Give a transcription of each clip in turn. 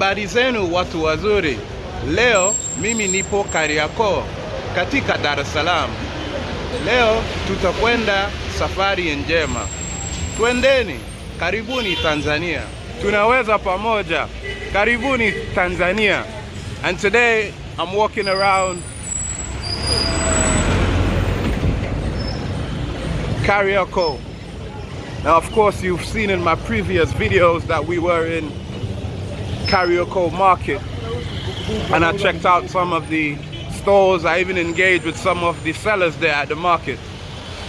Habari zenu watu wazuri. Leo mimi nipo Kariakoo katika Dar es Salaam. Leo tutakwenda safari njema. Twendeni, karibuni Tanzania. Tunaweza pamoja. Karibuni Tanzania. And today I'm walking around Kariakoo. Now of course you've seen in my previous videos that we were in Kariakoo Market and I checked out some of the stores. I even engaged with some of the sellers there at the market.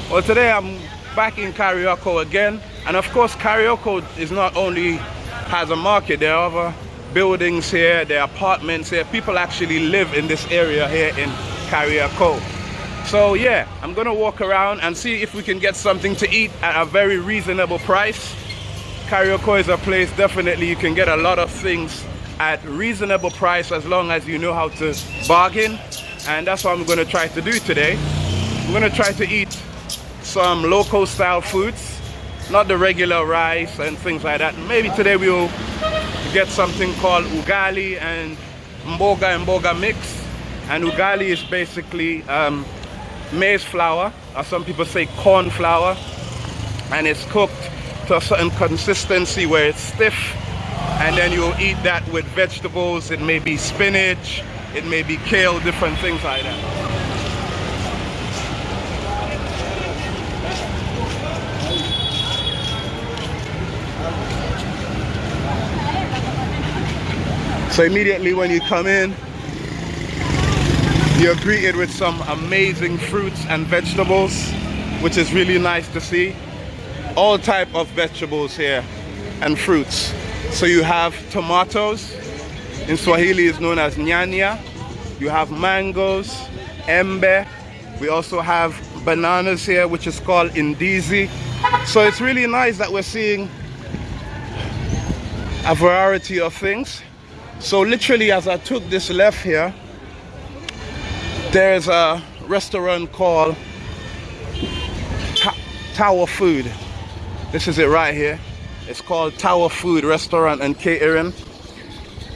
Well, today I'm back in Kariakoo again, and of course, Kariakoo is not only has a market. There are other buildings here, there are apartments here. People actually live in this area here in Kariakoo. So yeah, I'm gonna walk around and see if we can get something to eat at a very reasonable price. Kariakoo is a place definitely you can get a lot of things at reasonable price as long as you know how to bargain and that's what I'm going to try to do today. I'm going to try to eat some local style foods not the regular rice and things like that. Maybe today we'll get something called ugali and mboga and mboga mix and ugali is basically um, maize flour or some people say corn flour and it's cooked a certain consistency where it's stiff and then you'll eat that with vegetables. It may be spinach it may be kale different things like that. So immediately when you come in you're greeted with some amazing fruits and vegetables which is really nice to see all type of vegetables here and fruits. So you have tomatoes. In Swahili is known as nyanya. You have mangoes embe. We also have bananas here which is called indizi so it's really nice that we're seeing a variety of things. So literally as I took this left here there's a restaurant called Tower Food this is it right here. It's called Tower Food Restaurant and Catering.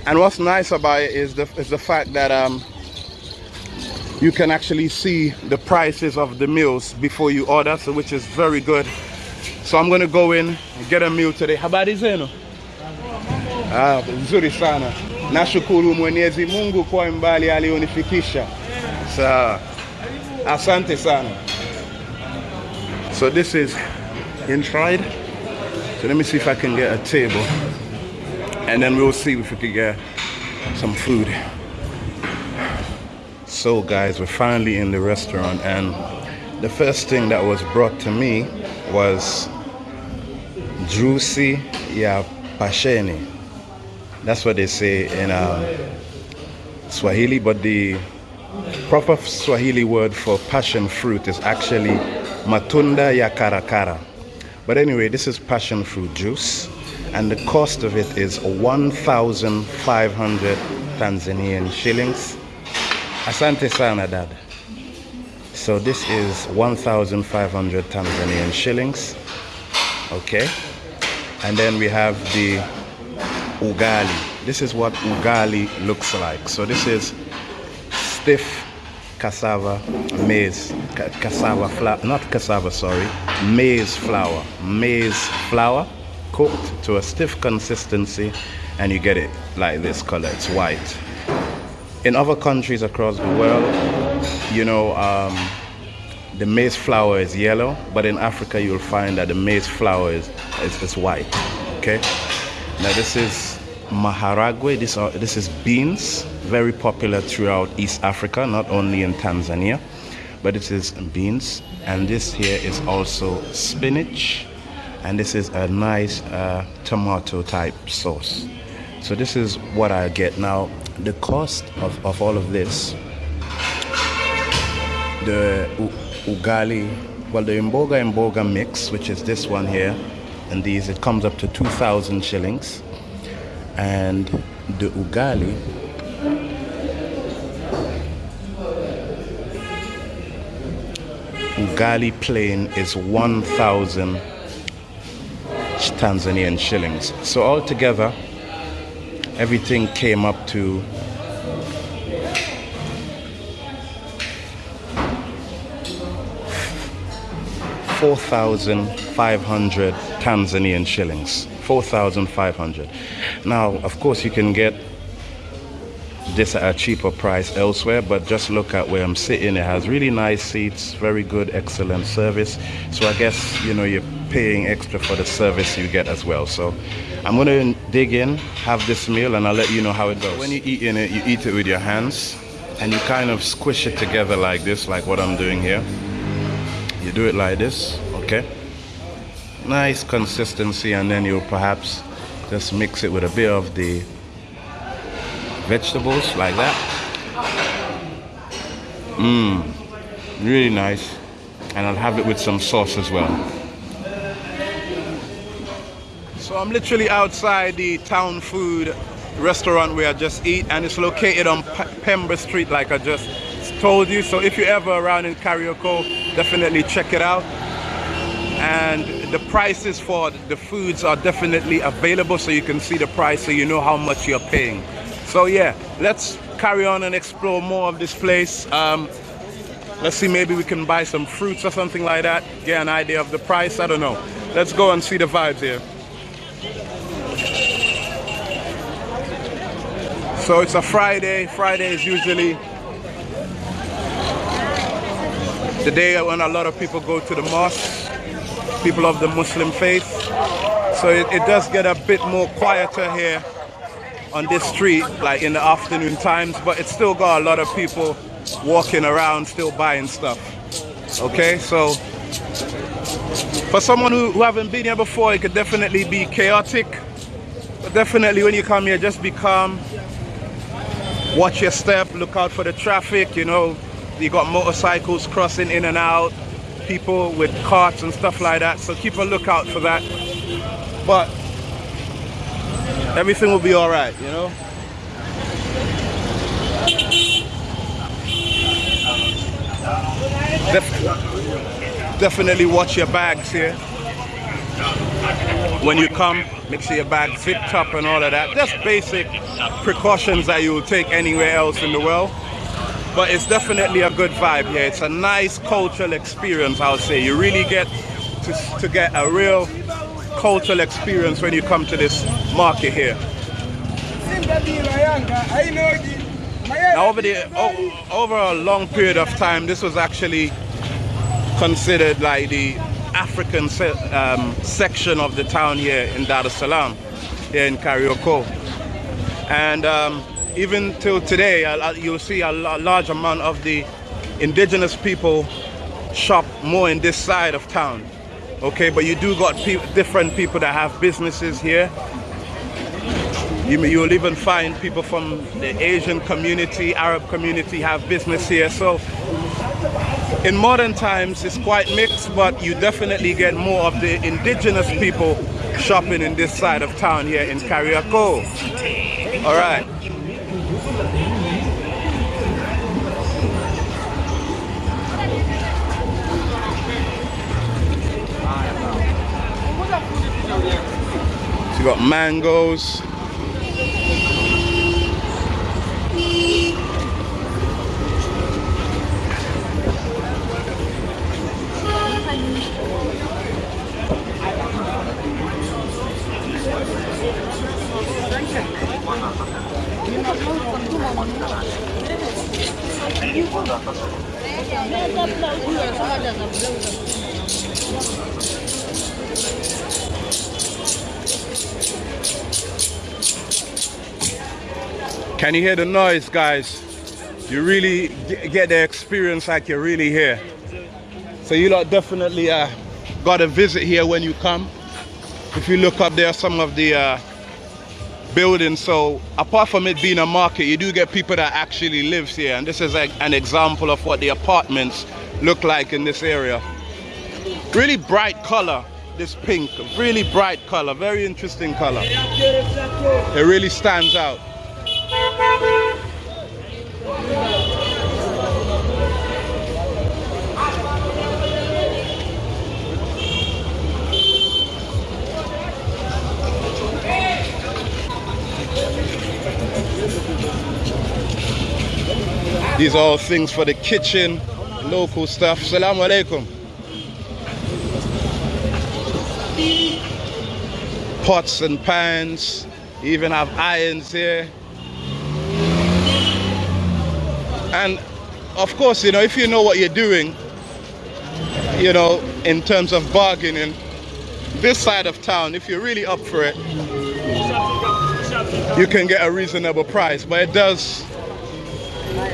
And what's nice about it is the, is the fact that um, you can actually see the prices of the meals before you order so which is very good. So I'm gonna go in and get a meal today. How habari zenu ah, nzuri sana. Nashukuru mwenyezi mungu kwa mbali alionifikisha sawa asante sana. So this is inside so let me see if I can get a table. And then we'll see if we can get some food. So guys we're finally in the restaurant. And the first thing that was brought to me was juicy ya pasheni. That's what they say in um, Swahili but the proper Swahili word for passion fruit is actually matunda ya karakara but anyway this is passion fruit juice and the cost of it is 1,500 Tanzanian shillings. Asante sana dad. So this is 1,500 Tanzanian shillings. Okay. And then we have the ugali. This is what ugali looks like. So this is stiff cassava maize ca cassava flour not cassava sorry maize flour maize flour cooked to a stiff consistency and you get it like this color it's white. In other countries across the world you know um, the maize flour is yellow but in Africa you'll find that the maize flour is, is, is white okay? Now this is maharagwe this, are, this is beans very popular throughout East Africa not only in Tanzania but it is beans. And this here is also spinach. And this is a nice uh, tomato type sauce. So this is what I get. Now the cost of, of all of this the ugali well the imboga imboga mix which is this one here and these it comes up to 2,000 shillings. And the ugali ugali plain is 1,000 Tanzanian shillings. So altogether, everything came up to four thousand five hundred Tanzanian shillings. Four thousand five hundred. Now, of course, you can get this at a cheaper price elsewhere but just look at where I'm sitting. It has really nice seats very good excellent service. So I guess you know you're paying extra for the service you get as well. So I'm gonna dig in have this meal and I'll let you know how it goes. When you eat in it you eat it with your hands and you kind of squish it together like this like what I'm doing here. You do it like this okay? Nice consistency and then you'll perhaps just mix it with a bit of the vegetables like that. Mmm, really nice. And I'll have it with some sauce as well. So I'm literally outside the Tower Food restaurant where I just eat and it's located on P Pemba Street like I just told you. So if you're ever around in Kariakoo, definitely check it out. And the prices for the foods are definitely available so you can see the price so you know how much you're paying. So yeah, let's carry on and explore more of this place. Um, let's see, maybe we can buy some fruits or something like that. Get an idea of the price, I don't know. Let's go and see the vibes here. So it's a Friday. Friday is usually the day when a lot of people go to the mosque, people of the Muslim faith. So it, it does get a bit more quieter here on this street like in the afternoon times but it's still got a lot of people walking around still buying stuff. Okay so for someone who, who haven't been here before it could definitely be chaotic. But definitely when you come here just be calm. Watch your step look out for the traffic you know. You got motorcycles crossing in and out people with carts and stuff like that so keep a lookout for that. But everything will be all right, you know? Def definitely watch your bags here. When you come, make sure your bag zipped up and all of that. Just basic precautions that you will take anywhere else in the world. But it's definitely a good vibe here. It's a nice cultural experience, I'll say. You really get to, to get a real cultural experience when you come to this market here. Now over the over a long period of time, this was actually considered like the African se um, section of the town here in Dar es Salaam, here in Kariakoo. And um, even till today, you'll see a large amount of the indigenous people shop more in this side of town okay but you do got pe different people that have businesses here you, you'll even find people from the Asian community, Arab community have business here. So in modern times, it's quite mixed, but you definitely get more of the indigenous people shopping in this side of town here in Kariakoo. All right. you got mangoes. Can you hear the noise, guys? You really get the experience like you're really here. So you lot definitely uh, got to visit here when you come. If you look up there, some of the uh, buildings. So apart from it being a market, you do get people that actually lives here. And this is like an example of what the apartments look like in this area. Really bright color, this pink, really bright color, very interesting color. It really stands out. These are all things for the kitchen, local stuff. Salaam alaikum. Pots and pans, even have irons here. And of course, you know, if you know what you're doing, you know, in terms of bargaining, this side of town, if you're really up for it, you can get a reasonable price. But it does,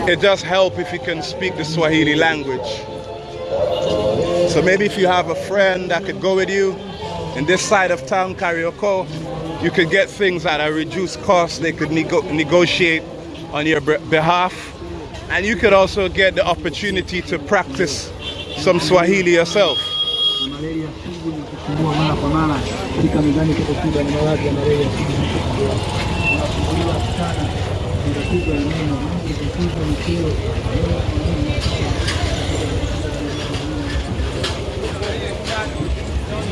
it does help if you can speak the Swahili language. So maybe if you have a friend that could go with you in this side of town, Kariakoo, you could get things at a reduced cost. They could nego negotiate on your behalf. And you could also get the opportunity to practice some Swahili yourself.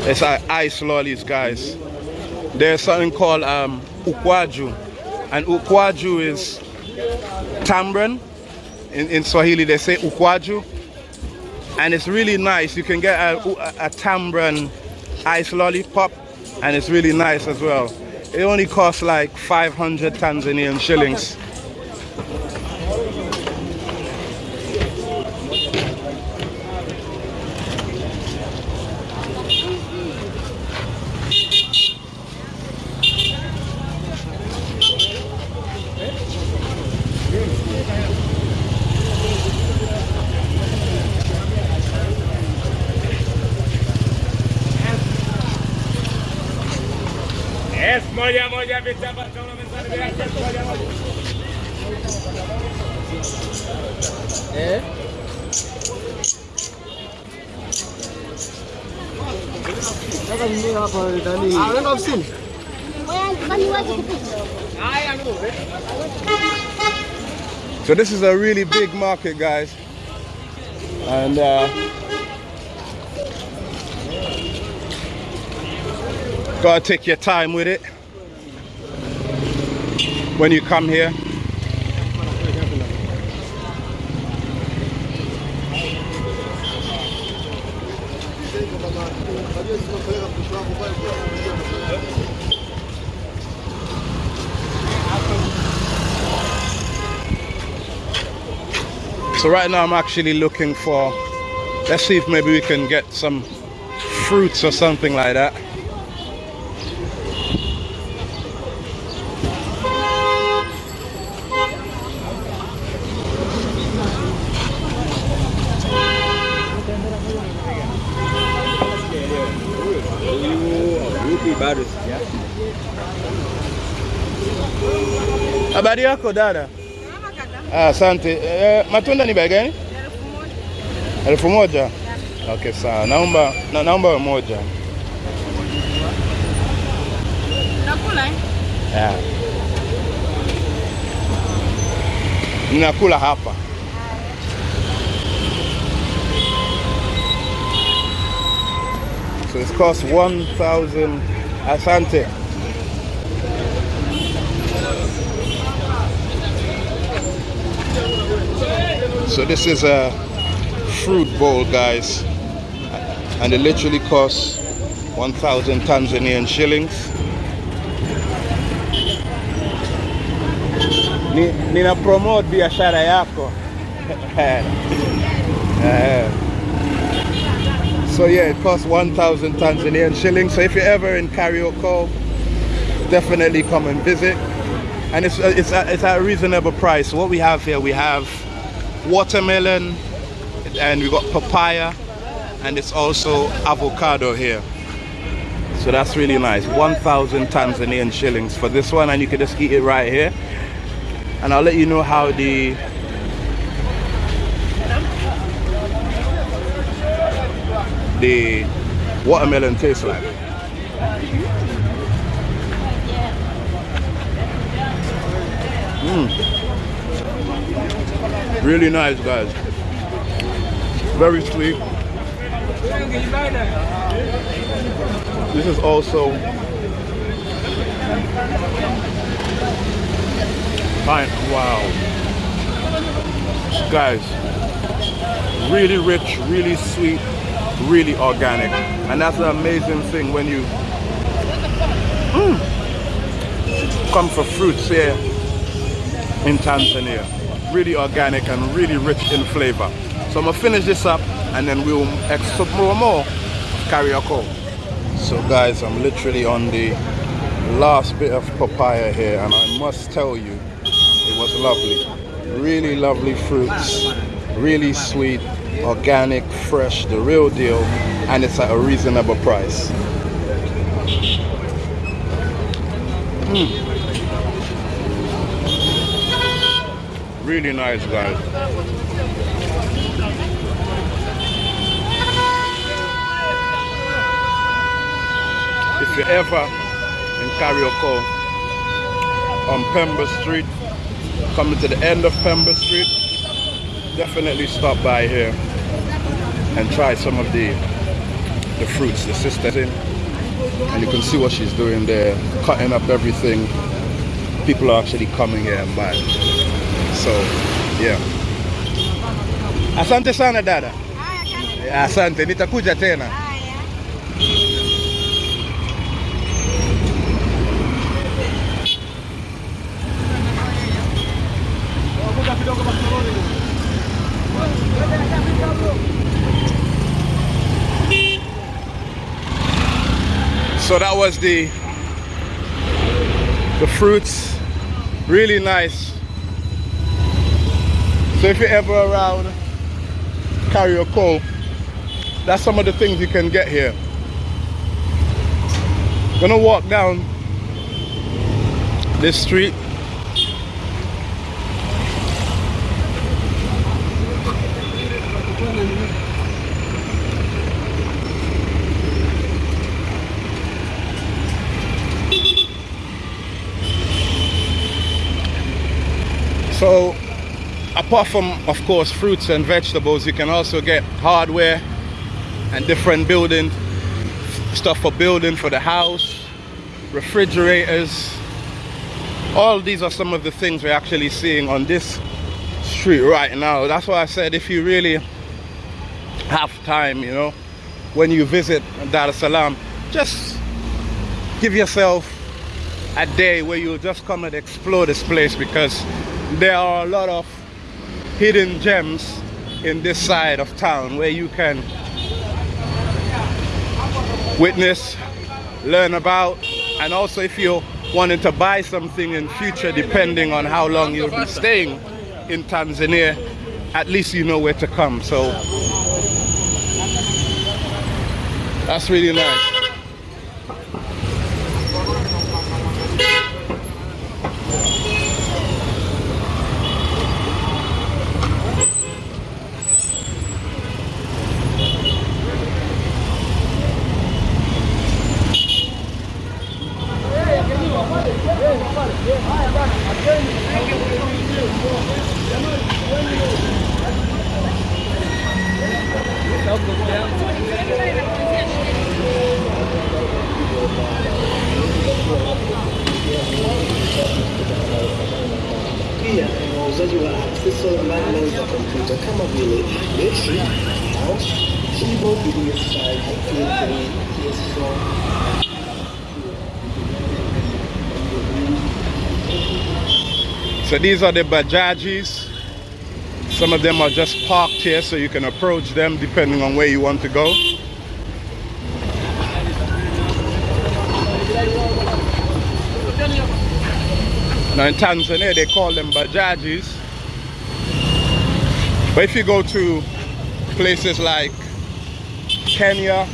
It's uh, ice lollies, guys. There's something called um, ukwaju. And ukwaju is tamarind. In, in Swahili, they say ukwaju and it's really nice. You can get a, a, a tamarind ice lollipop and it's really nice as well. It only costs like 500 Tanzanian shillings. Eh? Sasa mimi hapa ndani. Ah, unaenda ofisini? So this is a really big market, guys. And uh, gotta take your time with it when you come here. So right now I'm actually looking for, let's see if maybe we can get some fruits or something like that. Habari yako dada? Ah, asante. Eh, matunda ni bei gani? Elfu moja. Okay, sawa. Naomba na, naomba moja. Nakula eh? Yeah. Ninakula hapa. So it costs 1,000 asante. So this is a fruit bowl, guys, and it literally costs 1,000 Tanzanian shillings. Ni, nina promote biashara yako. Eh. so yeah, it costs 1,000 Tanzanian shillings. So if you're ever in Kariakoo, definitely come and visit. And it's, it's, it's a reasonable price. What we have here, we have watermelon and we got papaya and it's also avocado here. So that's really nice. 1000 Tanzanian shillings for this one and you can just eat it right here. And I'll let you know how the the watermelon tastes like. Mm. Really nice, guys. Very sweet. This is also fine. Wow. Guys, really rich, really sweet, really organic. And that's an amazing thing when you mm, come for fruits here in Tanzania. Really organic and really rich in flavor. So I'm gonna finish this up and then we'll explore more Kariakoo. So guys, I'm literally on the last bit of papaya here and I must tell you, it was lovely. Really lovely fruits, really sweet, organic, fresh, the real deal, and it's at a reasonable price. Mm. Really nice, guys. If you're ever in Kariakoo on Pemba Street, coming to the end of Pemba Street, definitely stop by here and try some of the the fruits the sister's in. And you can see what she's doing there cutting up everything. People are actually coming here and buying so yeah. Asante sana dada. Asante. Nitakuja tena. So that was the the fruits. Really nice so if you're ever around Kariakoo that's some of the things you can get here. Gonna walk down this street. So apart from of course fruits and vegetables you can also get hardware and different building stuff for building for the house refrigerators. All these are some of the things we're actually seeing on this street right now. That's why I said if you really have time you know when you visit Dar es Salaam just give yourself a day where you just come and explore this place because there are a lot of hidden gems in this side of town where you can witness learn about and also if you're wanting to buy something in future depending on how long you'll be staying in Tanzania at least you know where to come. So that's really nice kompyuta kama vile betri, mouse, keyboard, PS5, PS3, PS4 So these are the Bajajis. Some of them are just parked here so you can approach them depending on where you want to go. Now in Tanzania they call them Bajajis. But if you go to places like Kenya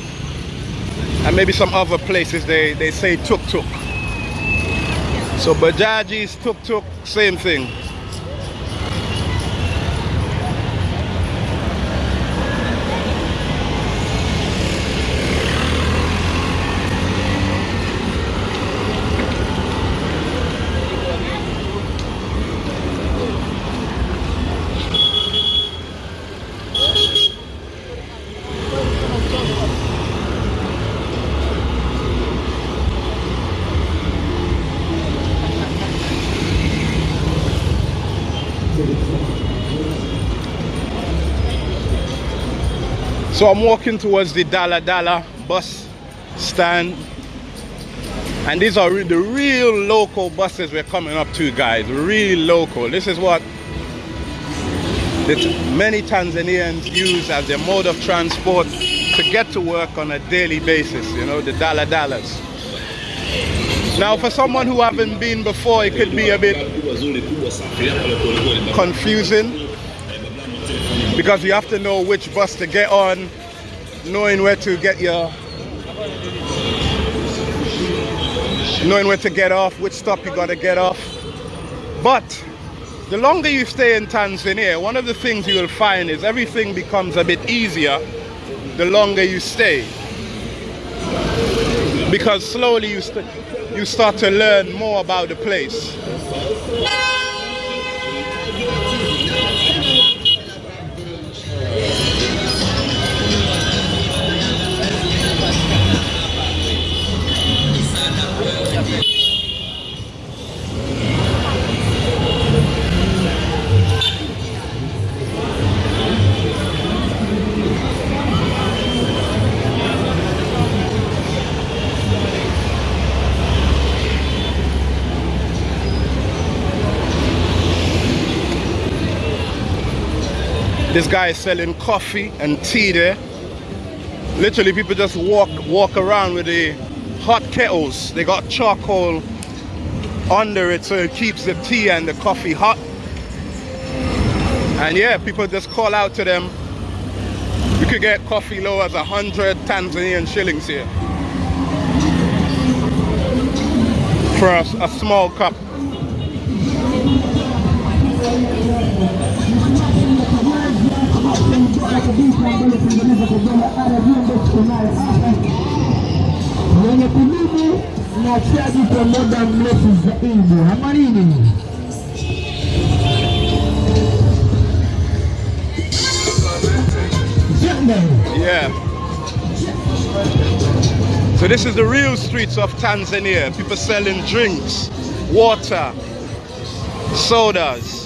and maybe some other places they, they say tuk-tuk. So Bajajis, tuk-tuk, same thing. So I'm walking towards the Dala Dala bus stand. And these are the real local buses we're coming up to, guys. Real local. This is what many Tanzanians use as their mode of transport to get to work on a daily basis, you know, the Dala Dalas. Now, for someone who haven't been before, it could be a bit confusing because you have to know which bus to get on, knowing where to get your knowing where to get off, which stop you gotta get off. But the longer you stay in Tanzania, one of the things you will find is everything becomes a bit easier the longer you stay. Because slowly you, st- you start to learn more about the place. This guy is selling coffee and tea there. Literally, people just walk walk around with the hot kettles. They got charcoal under it so it keeps the tea and the coffee hot. And yeah, people just call out to them. You could get coffee low as a hundred Tanzanian shillings here for a, a small cup. Kudumu na chaji kwa muda mrefu zaidi. Ama nini? Yeah. So this is the real streets of Tanzania. People selling drinks, water, sodas.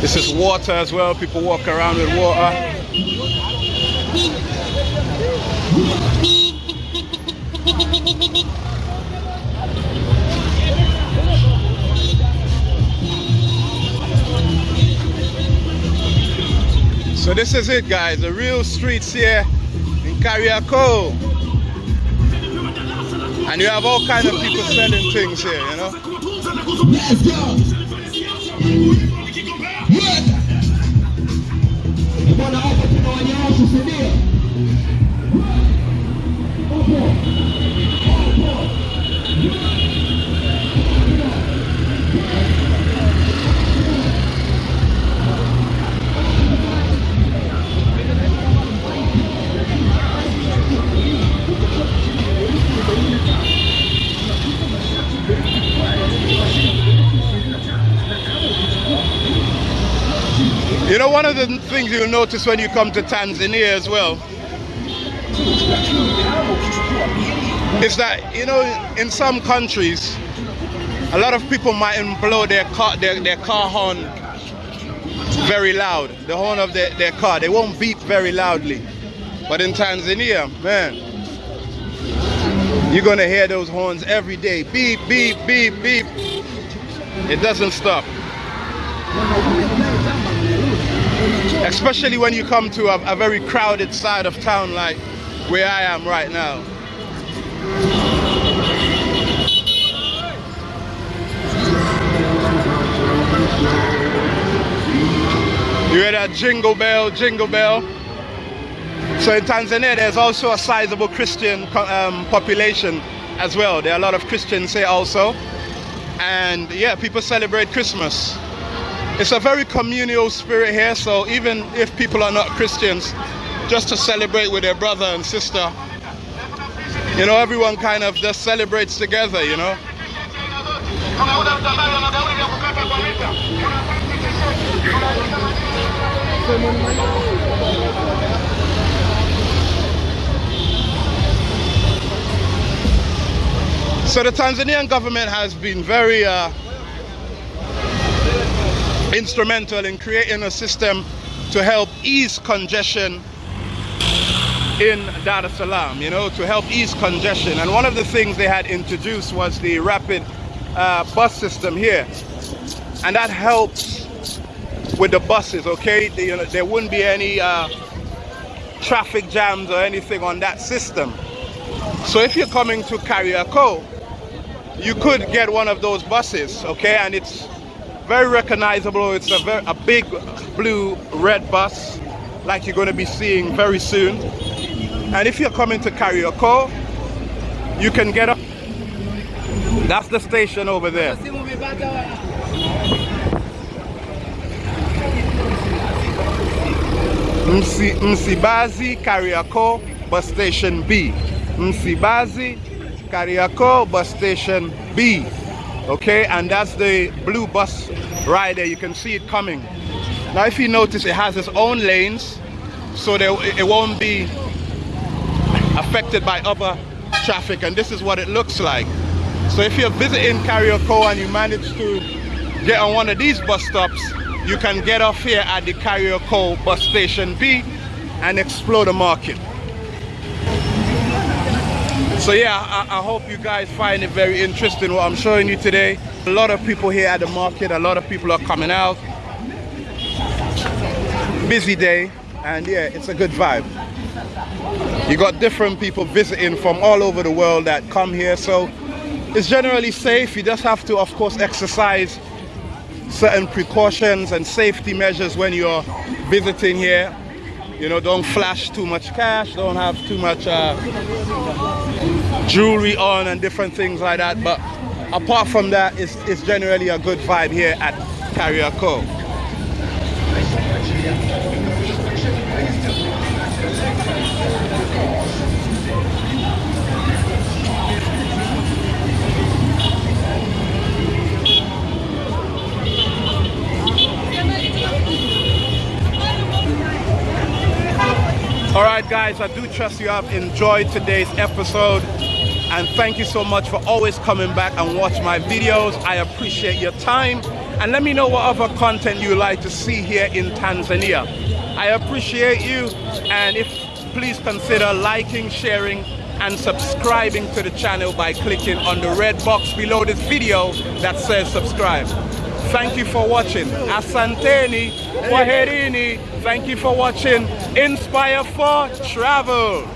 This is water as well. People walk around with water. So this is it guys, the real streets here in Kariakoo. And you have all kinds of people selling things here, you know. You know, one of the things you'll notice when you come to Tanzania as well is that, you know, in some countries, a lot of people mightn't blow their car, their, their car horn very loud, the horn of their, their car. They won't beep very loudly. But in Tanzania, man, you're gonna hear those horns every day. Beep, beep, beep, beep. It doesn't stop. Especially when you come to a, a very crowded side of town like where I am right now. You hear that jingle bell, jingle bell? So in Tanzania, there's also a sizable Christian um, population as well. There are a lot of Christians here also. And yeah, people celebrate Christmas. It's a very communal spirit here, so even if people are not Christians, just to celebrate with their brother and sister, you know, everyone kind of just celebrates together, you know. So the Tanzanian government has been very uh, instrumental in creating a system to help ease congestion in Dar es Salaam, you know, to help ease congestion. And one of the things they had introduced was the rapid uh, bus system here. And that helps with the buses, okay? The- you know, there wouldn't be any uh, traffic jams or anything on that system. So if you're coming to Kariakoo, you could get one of those buses, okay? And it's very recognizable. It's a, very, a big blue red bus like you're going to be seeing very soon. And if you're coming to Kariakoo, you can get up. That's the station over there. Msi, Msimbazi Kariakoo bus station B. Msimbazi Kariakoo bus station B. Okay, and that's the blue bus right there. You can see it coming. Now, if you notice, it has its own lanes, so there, it won't be affected by other traffic. And this is what it looks like. So if you're visiting Kariakoo and you manage to get on one of these bus stops, you can get off here at the Kariakoo bus station B and explore the market. So yeah, I, I hope you guys find it very interesting what I'm showing you today. A lot of people here at the market, a lot of people are coming out. Busy day, and yeah, it's a good vibe. You got different people visiting from all over the world that come here, so it's generally safe. You just have to, of course, exercise certain precautions and safety measures when you're visiting here. You know, don't flash too much cash, don't have too much uh, jewelry on and different things like that. But apart from that, it's, it's generally a good vibe here at Kariakoo. All right, guys, I do trust you have enjoyed today's episode. And thank you so much for always coming back and watch my videos. I appreciate your time. And let me know what other content you like to see here in Tanzania. I appreciate you. And if please consider liking, sharing, and subscribing to the channel by clicking on the red box below this video that says subscribe. Thank you for watching. Asanteni, Kwaherini. Thank you for watching Inspire for Travel.